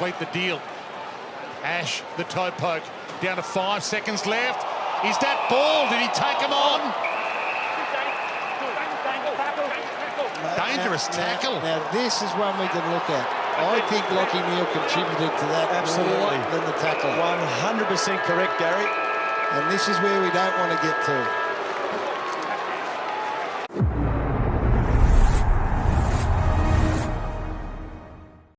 the deal. Ash, the toe poke, down to five seconds left. Is that ball? Did he take him on? Dangerous tackle. Now, now, this is one we can look at. I think Lachie Neale contributed to that Absolutely. more than the tackle. 100% correct, Gary. And this is where we don't want to get to.